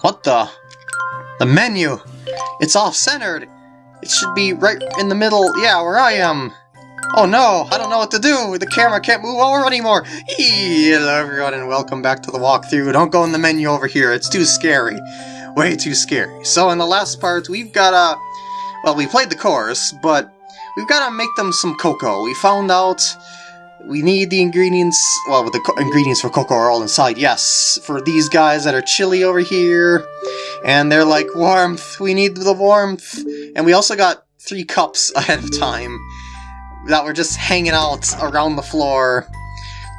What the? The menu! It's off-centered! It should be right in the middle, yeah, where I am! Oh no, I don't know what to do! The camera can't move over anymore! Hello everyone and welcome back to the walkthrough. Don't go in the menu over here, it's too scary. Way too scary. So in the last part, we've got a... Well, we played the course, but we've got to make them some cocoa. We found out we need the ingredients, well, the ingredients for cocoa are all inside, yes, for these guys that are chilly over here, and they're like, warmth, we need the warmth, and we also got three cups ahead of time that were just hanging out around the floor,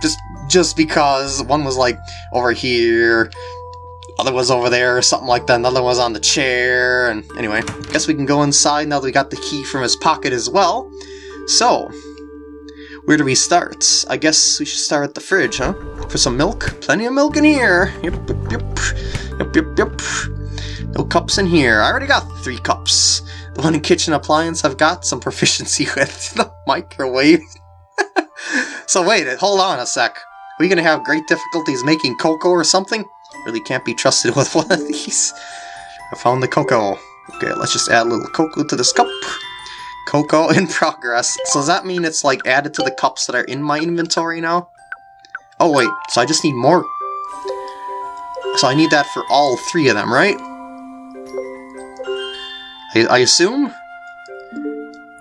just just because one was like over here, other was over there, or something like that, another was on the chair, and anyway, I guess we can go inside now that we got the key from his pocket as well. So, where do we start? I guess we should start at the fridge, huh? For some milk? Plenty of milk in here! Yep, yep, yep. Yep, yep, yep. No cups in here. I already got three cups. The one kitchen appliance I've got some proficiency with. the microwave. so wait, hold on a sec. Are we gonna have great difficulties making cocoa or something? Really can't be trusted with one of these. I found the cocoa. Okay, let's just add a little cocoa to this cup. Cocoa in progress. So does that mean it's like added to the cups that are in my inventory now? Oh wait, so I just need more. So I need that for all three of them, right? I, I assume?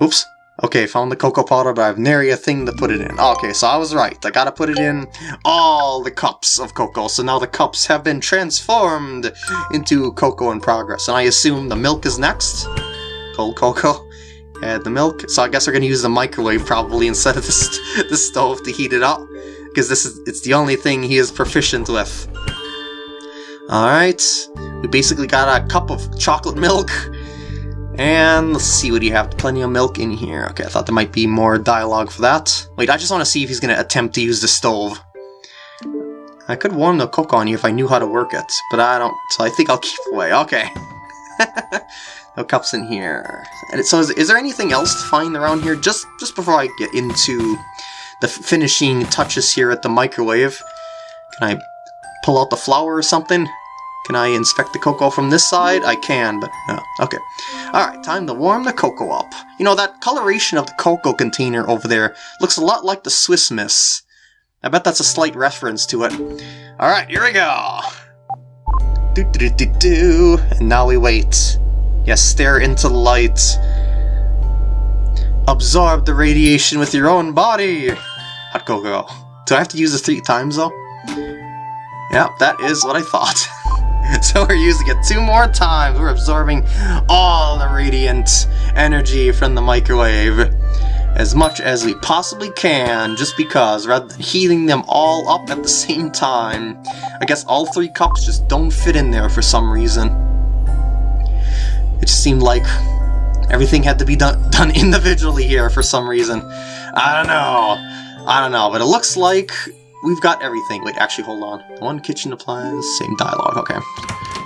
Oops. Okay, found the cocoa powder, but I have nary a thing to put it in. Okay, so I was right. I gotta put it in all the cups of cocoa. So now the cups have been transformed into cocoa in progress. And I assume the milk is next? Cold cocoa? Add the milk. So I guess we're gonna use the microwave probably instead of the, the stove to heat it up. Because this is it's the only thing he is proficient with. Alright. We basically got a cup of chocolate milk. And let's see what do you have. Plenty of milk in here. Okay, I thought there might be more dialogue for that. Wait, I just want to see if he's to attempt to use the stove. I could warm the cook on you if I knew how to work it, but I don't, so I think I'll keep away. Okay. no cups in here. And so is, is there anything else to find around here? Just, just before I get into the finishing touches here at the microwave, can I pull out the flour or something? Can I inspect the cocoa from this side? I can, but no. Okay. Alright, time to warm the cocoa up. You know, that coloration of the cocoa container over there looks a lot like the Swiss Miss. I bet that's a slight reference to it. Alright, here we go! Do do do do do. And now we wait. Yes, stare into the light. Absorb the radiation with your own body! Hot go. Do I have to use this three times, though? Yep, that is what I thought. so we're using it two more times. We're absorbing all the radiant energy from the microwave as much as we possibly can, just because, rather than heating them all up at the same time. I guess all three cups just don't fit in there for some reason. It just seemed like everything had to be done, done individually here for some reason. I don't know. I don't know, but it looks like we've got everything. Wait, actually, hold on. One kitchen appliance, same dialogue, okay.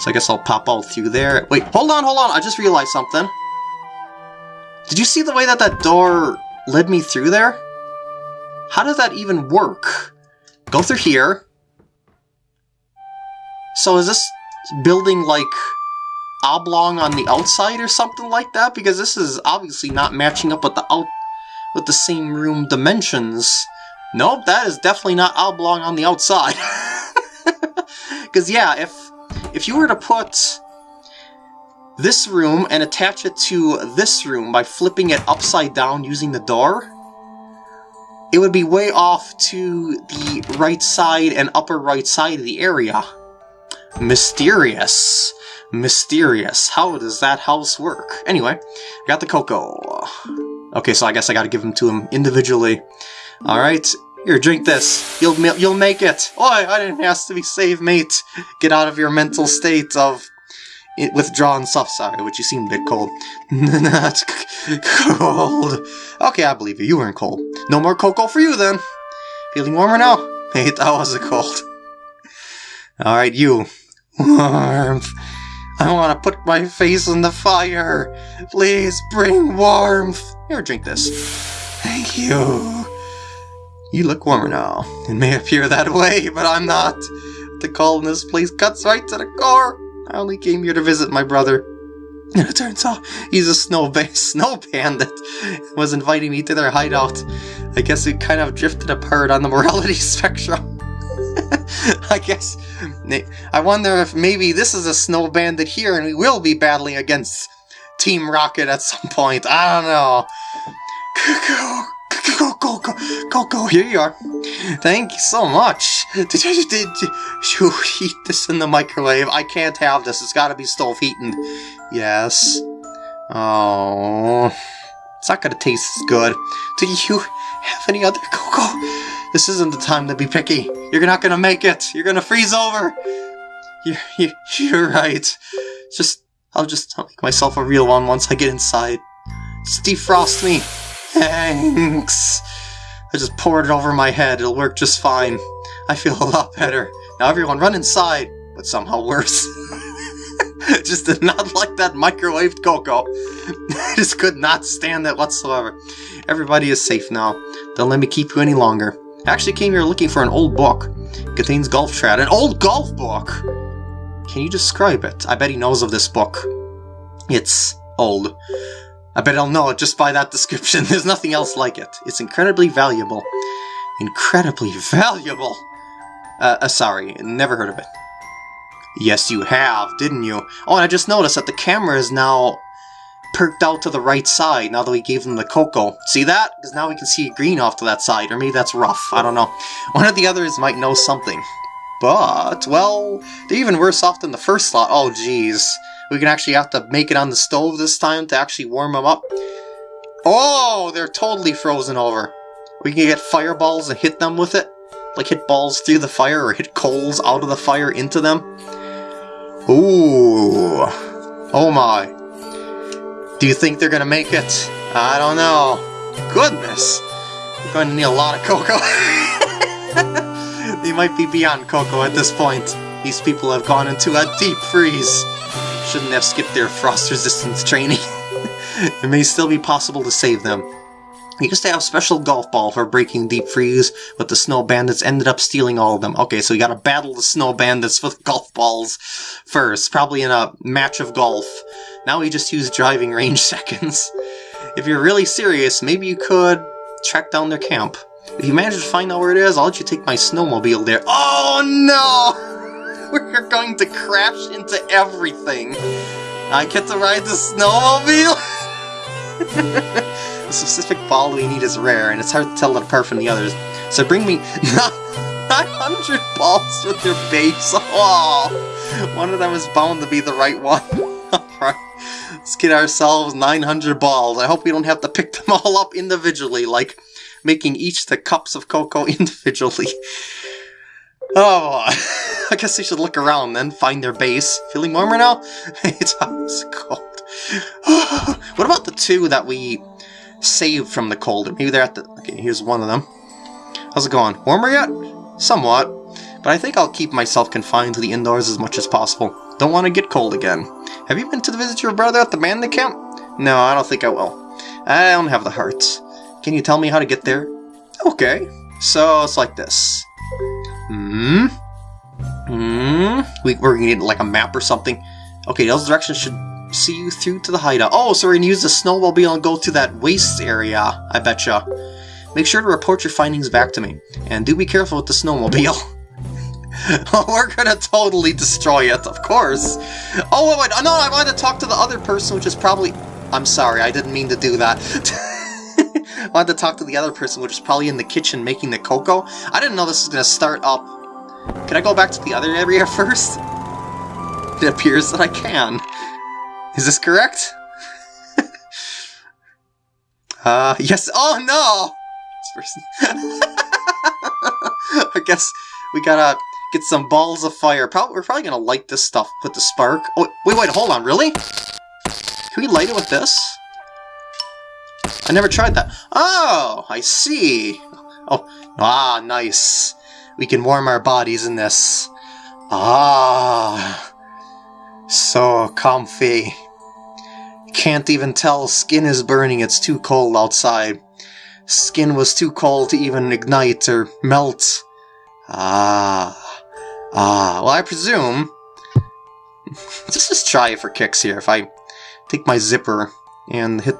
So I guess I'll pop all through there. Wait, hold on, hold on, I just realized something. Did you see the way that that door led me through there? How does that even work? Go through here. So is this building like oblong on the outside or something like that? Because this is obviously not matching up with the out with the same room dimensions. Nope, that is definitely not oblong on the outside. Because yeah, if if you were to put this room and attach it to this room by flipping it upside down using the door, it would be way off to the right side and upper right side of the area. Mysterious. Mysterious. How does that house work? Anyway, got the cocoa. Okay, so I guess I gotta give them to him individually. Alright, here, drink this. You'll you'll make it. Oh, I didn't ask to be saved, mate. Get out of your mental state of withdrawn stuff. Sorry, which you seem a bit cold. Not cold. Okay, I believe you. You weren't cold. No more cocoa for you, then. Feeling warmer now? Mate, that was a cold. Alright, you. Warmth. I want to put my face in the fire. Please bring warmth. Here, drink this. Thank you. You look warmer now. It may appear that way, but I'm not The this place cuts right to the core. I only came here to visit my brother. And it turns out he's a snow, ba- snow bandit. Was inviting me to their hideout. I guess we kind of drifted apart on the morality spectrum. I guess. I wonder if maybe this is a snow bandit here and we will be battling against Team Rocket at some point. I don't know. Go, go, go, go, go, here you are. Thank you so much. Did, did, did you heat this in the microwave? I can't have this. It's gotta be stove heating. Yes. Oh. It's not gonna taste as good. Do you have any other cocoa? This isn't the time to be picky. You're not gonna make it. You're gonna freeze over. You're, you're, right. Just, I'll just make myself a real one once I get inside. Just defrost me. Thanks. I just poured it over my head. It'll work just fine. I feel a lot better. Now everyone run inside, but somehow worse. just did not like that microwaved cocoa. Just could not stand it whatsoever. Everybody is safe now. Don't let me keep you any longer. I actually came here looking for an old book. It contains golf strat. An old golf book! Can you describe it? I bet he knows of this book. It's old. I bet I'll know it just by that description. There's nothing else like it. It's incredibly valuable. Incredibly valuable! Uh, uh, sorry, never heard of it. Yes, you have, didn't you? Oh, and I just noticed that the camera is now perked out to the right side now that we gave them the cocoa. See that? Because now we can see green off to that side, or maybe that's rough, I don't know. One of the others might know something. But, well, they're even worse off than the first slot. Oh, jeez. We can actually have to make it on the stove this time to actually warm them up. Oh, they're totally frozen over. We can get fireballs and hit them with it. Like hit balls through the fire or hit coals out of the fire into them. Ooh. Oh my. Do you think they're gonna make it? I don't know. Goodness. We're going to need a lot of cocoa. they might be beyond cocoa at this point. These people have gone into a deep freeze shouldn't have skipped their frost resistance training. it may still be possible to save them. We used to have special golf ball for breaking deep freeze, but the snow bandits ended up stealing all of them. Okay, so you gotta battle the snow bandits with golf balls first, probably in a match of golf. Now we just use driving range seconds. If you're really serious, maybe you could track down their camp. If you manage to find out where it is, I'll let you take my snowmobile there. Oh no! We're going to crash into everything. I get to ride the snowmobile? the specific ball we need is rare, and it's hard to tell it apart from the others. So bring me 900 balls with your base. Oh, one of them is bound to be the right one. Alright, let's get ourselves 900 balls. I hope we don't have to pick them all up individually, like making each the cups of cocoa individually. Oh, I guess they should look around then, find their base. Feeling warmer now? it's cold. what about the two that we saved from the cold? maybe they're at the... Okay, here's one of them. How's it going? Warmer yet? Somewhat. But I think I'll keep myself confined to the indoors as much as possible. Don't want to get cold again. Have you been to visit your brother at the bandit camp? No, I don't think I will. I don't have the heart. Can you tell me how to get there? Okay. So, it's like this. Hmm? Hmm? We, we're gonna need like a map or something. Okay, those directions should see you through to the hideout. Oh, so we're gonna use the snowmobile and go to that waste area, I betcha. Make sure to report your findings back to me. And do be careful with the snowmobile. we're gonna totally destroy it, of course. Oh, wait, wait, no, I wanted to talk to the other person, which is probably... I'm sorry, I didn't mean to do that. I wanted to talk to the other person, which is probably in the kitchen making the cocoa. I didn't know this was gonna start up can I go back to the other area first? It appears that I can. Is this correct? uh, yes. Oh no! I guess we gotta get some balls of fire. We're probably gonna light this stuff with the spark. Oh, wait, wait, hold on, really? Can we light it with this? I never tried that. Oh, I see. Oh, ah, nice. We can warm our bodies in this. Ah, so comfy. Can't even tell skin is burning, it's too cold outside. Skin was too cold to even ignite or melt. Ah, Ah, well, I presume... Let's just try it for kicks here. If I take my zipper and hit...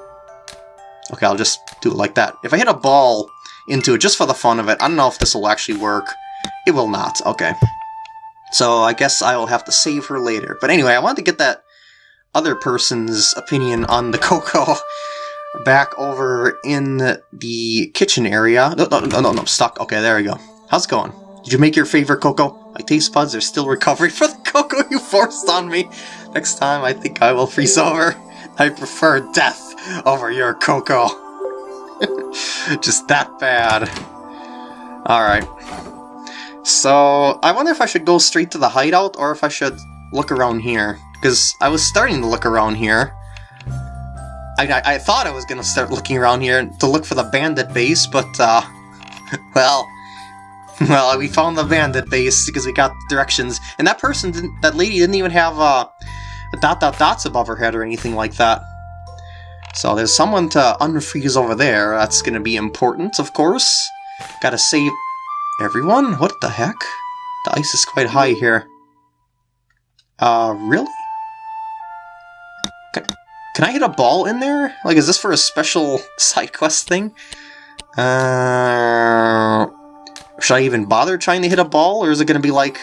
Okay, I'll just do it like that. If I hit a ball into it just for the fun of it, I don't know if this will actually work. It will not. Okay. So I guess I will have to save her later. But anyway, I wanted to get that other person's opinion on the cocoa back over in the kitchen area. No, no, no, no, no, I'm stuck. Okay, there we go. How's it going? Did you make your favorite cocoa? My taste buds are still recovering from the cocoa you forced on me. Next time, I think I will freeze over. I prefer death over your cocoa. Just that bad. Alright. So, I wonder if I should go straight to the hideout, or if I should look around here. Because I was starting to look around here. I, I, I thought I was going to start looking around here to look for the bandit base, but, uh, well, well, we found the bandit base because we got directions, and that person, didn't, that lady didn't even have uh, dot dot dots above her head or anything like that. So there's someone to unfreeze over there. That's going to be important, of course. Gotta save everyone? What the heck? The ice is quite high here. Uh, really? Can, can I hit a ball in there? Like, is this for a special side quest thing? Uh, should I even bother trying to hit a ball, or is it going to be like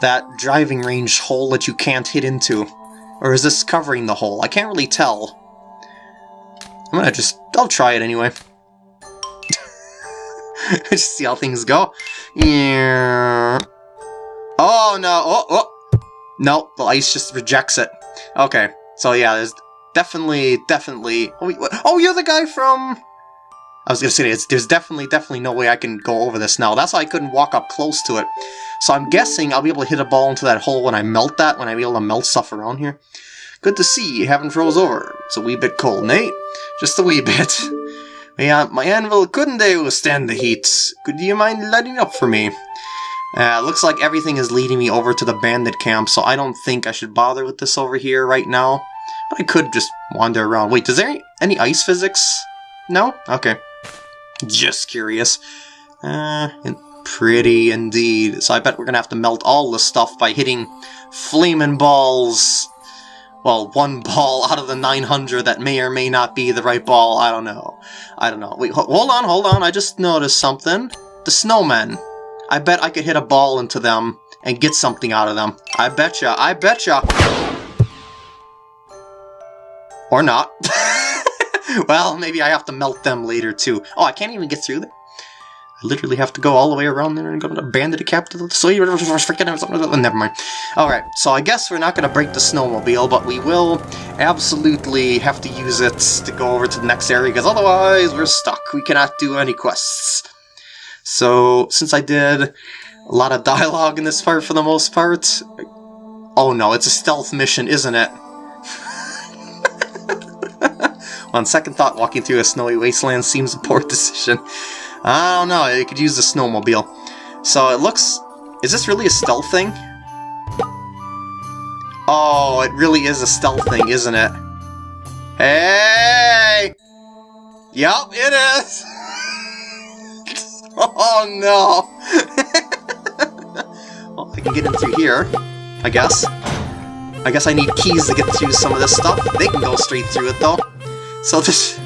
that driving range hole that you can't hit into? Or is this covering the hole? I can't really tell. I'm gonna just... I'll try it anyway. just see how things go. Yeah. Oh, no. Oh, oh. No, the ice just rejects it. Okay. So, yeah, there's definitely, definitely... Oh, wait, oh you're the guy from... I was gonna say, there's definitely, definitely no way I can go over this now. That's why I couldn't walk up close to it. So I'm guessing I'll be able to hit a ball into that hole when I melt that, when I be able to melt stuff around here. Good to see you haven't froze over. It's a wee bit cold, Nate. Just a wee bit. My, my anvil couldn't they withstand the heat. Could you mind lighting up for me? Uh, looks like everything is leading me over to the bandit camp, so I don't think I should bother with this over here right now. But I could just wander around. Wait, is there any ice physics? No? Okay. Just curious. Uh, pretty indeed. So I bet we're gonna have to melt all the stuff by hitting flaming balls well, one ball out of the 900 that may or may not be the right ball. I don't know. I don't know. Wait, hold on, hold on. I just noticed something. The snowmen. I bet I could hit a ball into them and get something out of them. I betcha. I betcha. Or not. well, maybe I have to melt them later, too. Oh, I can't even get through there. I literally have to go all the way around there and go to bandit the capital. So you freaking oh, never mind. Alright, so I guess we're not gonna break the snowmobile, but we will absolutely have to use it to go over to the next area, because otherwise we're stuck. We cannot do any quests. So, since I did a lot of dialogue in this part for the most part... Oh no, it's a stealth mission, isn't it? On second thought, walking through a snowy wasteland seems a poor decision. I don't know, it could use the snowmobile. So it looks... Is this really a stealth thing? Oh, it really is a stealth thing, isn't it? Hey! Yup, it is! oh no! well, I can get in through here, I guess. I guess I need keys to get through some of this stuff. They can go straight through it, though. So this...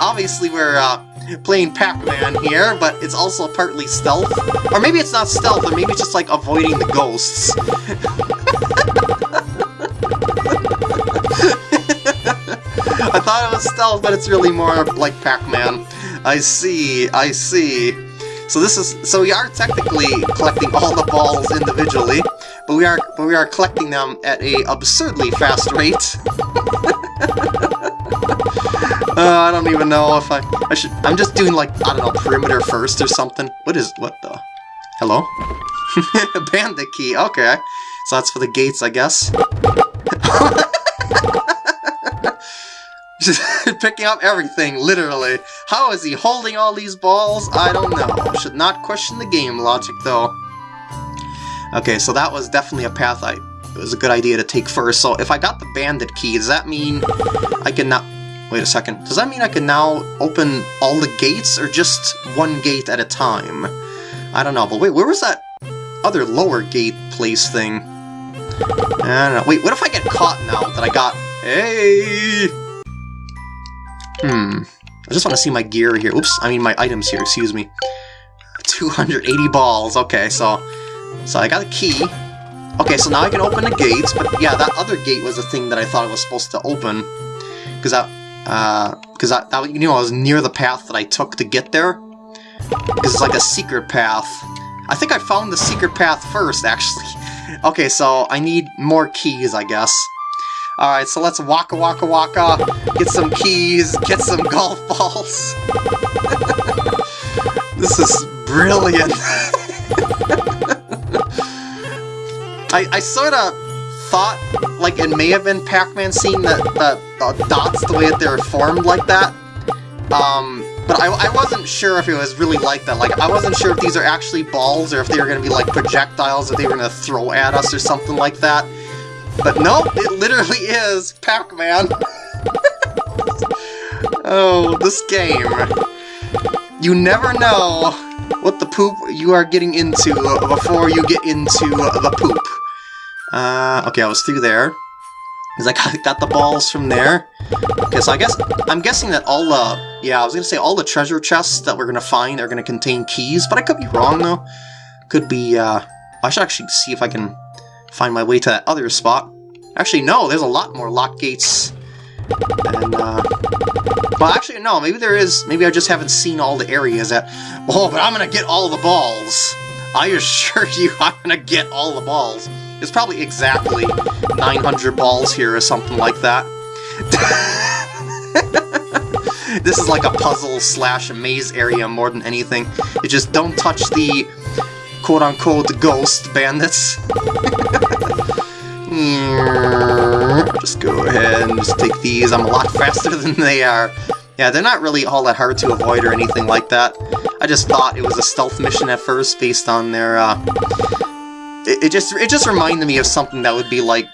Obviously, we're, uh, playing Pac-Man here, but it's also partly stealth. Or maybe it's not stealth, or maybe it's just like avoiding the ghosts. I thought it was stealth, but it's really more like Pac-Man. I see, I see. So this is so we are technically collecting all the balls individually, but we are but we are collecting them at a absurdly fast rate. Uh, I don't even know if I... I should... I'm just doing, like, I don't know, perimeter first or something. What is... What the... Hello? Bandit key, okay. So that's for the gates, I guess. Just picking up everything, literally. How is he holding all these balls? I don't know. Should not question the game logic, though. Okay, so that was definitely a path I... It was a good idea to take first. So if I got the bandit key, does that mean I can now... Wait a second. Does that mean I can now open all the gates, or just one gate at a time? I don't know, but wait, where was that other lower gate place thing. I don't know. Wait, what if I get caught now that I got... Hey! Hmm. I just want to see my gear here. Oops, I mean my items here, excuse me. 280 balls. Okay, so... So I got a key. Okay, so now I can open the gates, but yeah, that other gate was the thing that I thought I was supposed to open. Because I... Uh, because I, you know, I was near the path that I took to get there. Because it's like a secret path. I think I found the secret path first, actually. Okay, so I need more keys, I guess. Alright, so let's waka waka waka, get some keys, get some golf balls. this is brilliant. I, I sort of thought, like, it may have been Pac-Man seeing the, the, the, dots the way that they're formed like that. Um, but I, I wasn't sure if it was really like that. Like, I wasn't sure if these are actually balls or if they were going to be, like, projectiles that they were going to throw at us or something like that. But no, it literally is Pac-Man. oh, this game. You never know what the poop you are getting into before you get into the poop. Uh, okay, I was through there. Because I got the balls from there. Okay, so I guess, I'm guessing that all the, yeah, I was going to say all the treasure chests that we're going to find are going to contain keys, but I could be wrong, though. Could be, uh, I should actually see if I can find my way to that other spot. Actually, no, there's a lot more lock gates. And, uh, well, actually, no, maybe there is, maybe I just haven't seen all the areas that, oh, but I'm going to get all the balls. I assure you, I'm going to get all the balls. There's probably exactly 900 balls here or something like that. this is like a puzzle slash maze area more than anything. You just don't touch the quote-unquote ghost bandits. just go ahead and just take these. I'm a lot faster than they are. Yeah, they're not really all that hard to avoid or anything like that. I just thought it was a stealth mission at first based on their uh, it, it just it just reminded me of something that would be like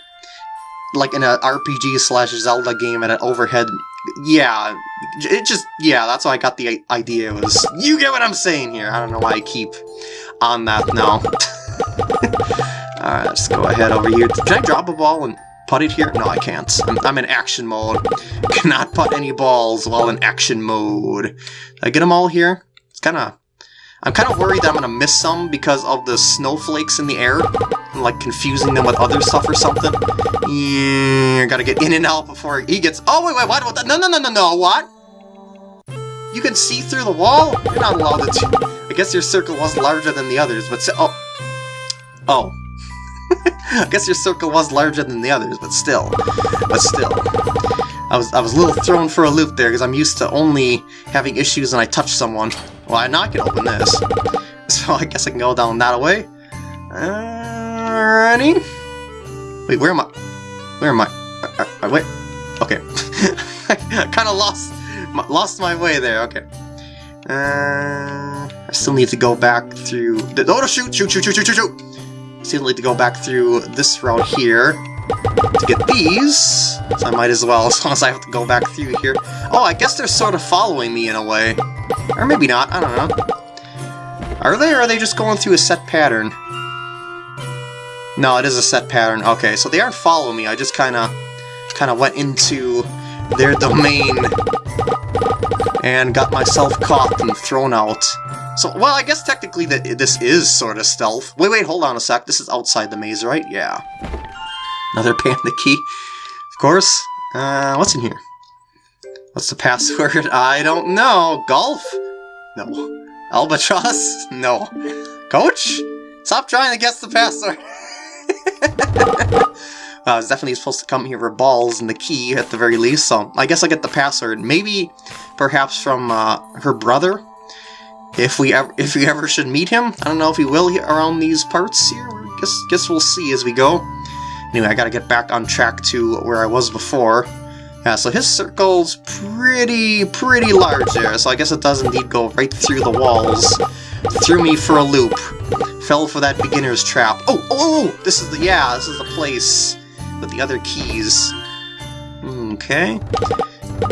like in an RPG slash Zelda game at an overhead. Yeah, it just yeah. That's why I got the idea. Was you get what I'm saying here? I don't know why I keep on that now. Alright, let's go ahead over here. Can I drop a ball and put it here? No, I can't. I'm, I'm in action mode. Cannot put any balls while in action mode. Did I get them all here? It's kind of I'm kind of worried that I'm going to miss some because of the snowflakes in the air, and, like confusing them with other stuff or something. Yeah, gotta get in and out before he gets- Oh, wait, wait, what? what no, no, no, no, no, what? You can see through the wall? You're not allowed to. I guess your circle was larger than the others, but oh. Oh. I guess your circle was larger than the others, but still. But still. I was I was a little thrown for a loop there, because I'm used to only having issues when I touch someone. Well, now I can open this. So I guess I can go down that way. Ready? Wait, where am I? Where am I? I, I wait. Okay. I kind of lost lost my way there. Okay. Uh, I still need to go back through. The, oh, shoot! Shoot! Shoot! Shoot! Shoot! Shoot! Shoot! Still need to go back through this route here to get these. So I might as well, as long as I have to go back through here. Oh, I guess they're sort of following me in a way. Or maybe not, I don't know. Are they, or are they just going through a set pattern? No, it is a set pattern. Okay, so they aren't following me, I just kinda, kinda went into their domain and got myself caught and thrown out. So, well, I guess technically that this is sort of stealth. Wait, wait, hold on a sec. This is outside the maze, right? Yeah. Another bandit key. Of course. Uh, what's in here? What's the password? I don't know. Golf? No. Albatross? No. Coach? Stop trying to guess the password. I was definitely supposed to come here for balls and the key at the very least, so I guess I'll get the password. Maybe, perhaps from uh, her brother? If we ever, if we ever should meet him? I don't know if he will around these parts here. Guess, guess we'll see as we go. Anyway, I gotta get back on track to where I was before. Yeah, so his circle's pretty, pretty large there, so I guess it does indeed go right through the walls. Threw me for a loop. Fell for that beginner's trap. Oh, oh, oh, oh! This is the, yeah, this is the place with the other keys. Okay.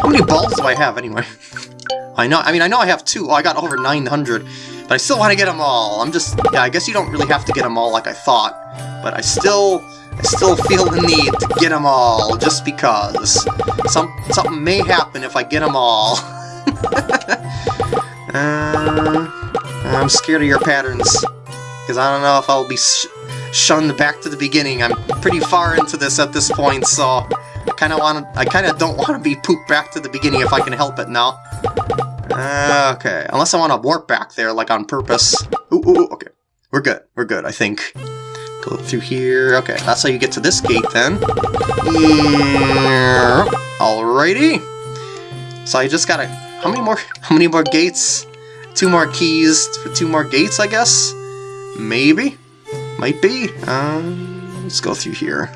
How many balls do I have, anyway? I know, I mean, I know I have two. Oh, I got over 900. But I still want to get them all. I'm just, yeah, I guess you don't really have to get them all like I thought. But I still, I still feel the need to get them all, just because. Some, something may happen if I get them all. uh, I'm scared of your patterns. Because I don't know if I'll be sh shunned back to the beginning. I'm pretty far into this at this point, so... I kind of want. I kind of don't want to be pooped back to the beginning if I can help it now. Uh, okay, unless I want to warp back there, like on purpose. Ooh, ooh, okay. We're good. We're good, I think. Go through here. Okay, that's how you get to this gate then. Alrighty. So I just gotta. How many more? How many more gates? Two more keys for two more gates, I guess. Maybe. Might be. Um, let's go through here.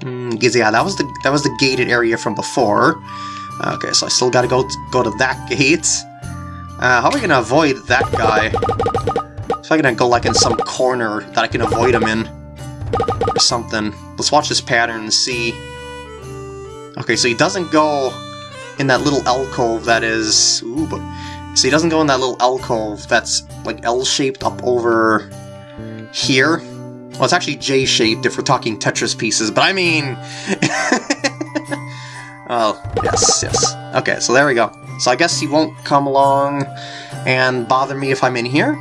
Mm, yeah, that was the that was the gated area from before. Okay, so I still gotta go go to that gate. Uh, how are we gonna avoid that guy? So I can go like in some corner that I can avoid him in, or something. Let's watch this pattern and see. Okay, so he doesn't go in that little alcove that is. Ooh, but so he doesn't go in that little alcove that's like L-shaped up over here. Well, it's actually J-shaped if we're talking Tetris pieces, but I mean... oh, yes, yes. Okay, so there we go. So I guess he won't come along and bother me if I'm in here.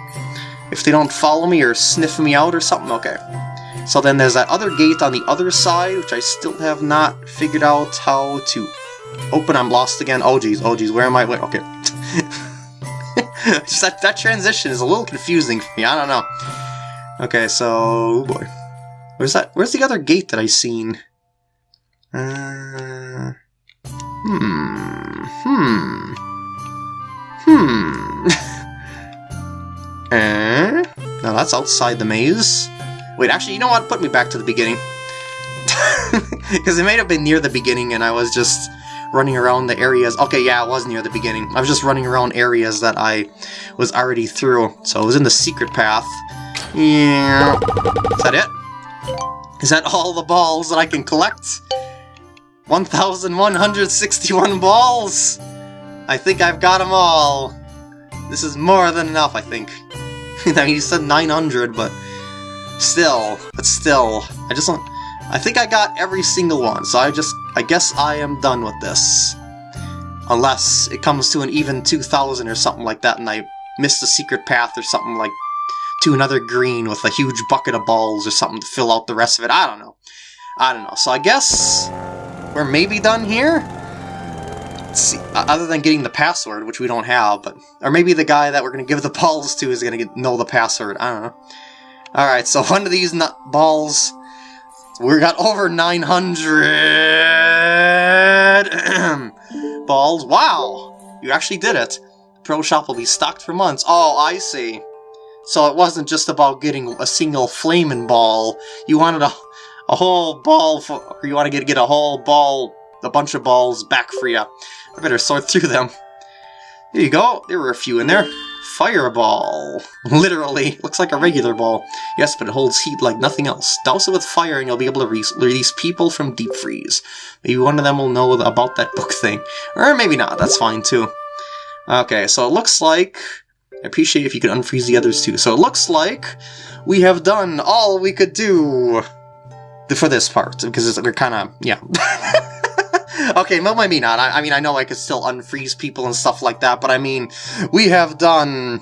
If they don't follow me or sniff me out or something, okay. So then there's that other gate on the other side, which I still have not figured out how to open. I'm lost again. Oh geez, oh geez, where am I? Wait, okay. Just that, that transition is a little confusing for me, I don't know. Okay, so... Oh boy. Where's that? Where's the other gate that I seen? Uh... Hmm... Hmm... Hmm... eh? Now that's outside the maze. Wait, actually, you know what? Put me back to the beginning. Because it may have been near the beginning and I was just running around the areas. Okay, yeah, it was near the beginning. I was just running around areas that I was already through. So it was in the secret path. Yeah. Is that it? Is that all the balls that I can collect? 1,161 balls! I think I've got them all. This is more than enough, I think. I mean, you said 900, but still, but still, I just. I think I got every single one, so I just... I guess I am done with this. Unless it comes to an even 2,000 or something like that, and I missed a secret path or something like to another green with a huge bucket of balls or something to fill out the rest of it. I don't know. I don't know. So I guess we're maybe done here? See. Other than getting the password, which we don't have, but or maybe the guy that we're going to give the balls to is going to know the password. I don't know. Alright, so one of these balls... We got over 900 balls. Wow! You actually did it. Pro Shop will be stocked for months. Oh, I see. So it wasn't just about getting a single flaming ball. You wanted a, a whole ball, for, or you want to get, get a whole ball, a bunch of balls back for you. I better sort through them. There you go. There were a few in there. Fireball. Literally. Looks like a regular ball. Yes, but it holds heat like nothing else. Douse it with fire and you'll be able to re release people from deep freeze. Maybe one of them will know about that book thing. Or maybe not. That's fine, too. Okay, so it looks like I appreciate if you could unfreeze the others too. So it looks like we have done all we could do for this part, because we're kind of, yeah. okay, well, maybe not. I, I, mean, I know I could still unfreeze people and stuff like that, but I mean, we have done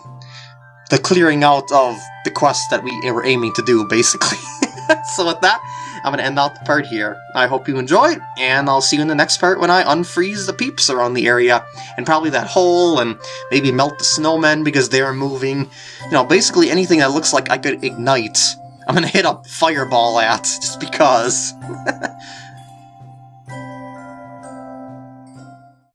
the clearing out of the quest that we were aiming to do, basically. so with that, I'm going to end out the part here. I hope you enjoyed, and I'll see you in the next part when I unfreeze the peeps around the area, and probably that hole, and maybe melt the snowmen because they're moving. You know, basically anything that looks like I could ignite, I'm going to hit a fireball at, just because.